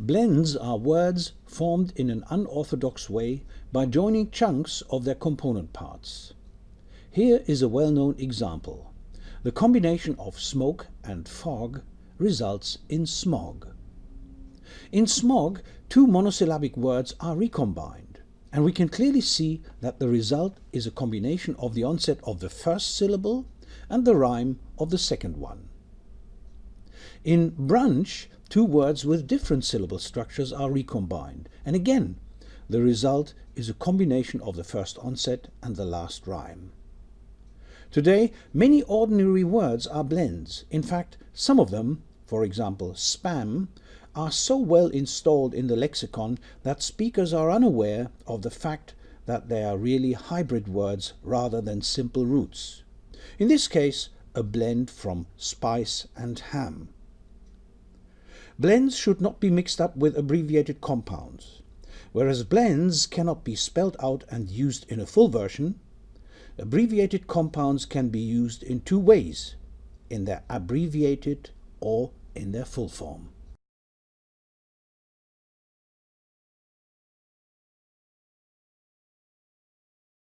Blends are words formed in an unorthodox way by joining chunks of their component parts. Here is a well-known example. The combination of smoke and fog results in smog. In smog, two monosyllabic words are recombined, and we can clearly see that the result is a combination of the onset of the first syllable and the rhyme of the second one. In brunch, two words with different syllable structures are recombined, and again, the result is a combination of the first onset and the last rhyme. Today, many ordinary words are blends. In fact, some of them, for example spam, are so well installed in the lexicon that speakers are unaware of the fact that they are really hybrid words rather than simple roots. In this case, a blend from spice and ham. Blends should not be mixed up with abbreviated compounds. Whereas blends cannot be spelled out and used in a full version, Abbreviated compounds can be used in two ways, in their abbreviated or in their full form.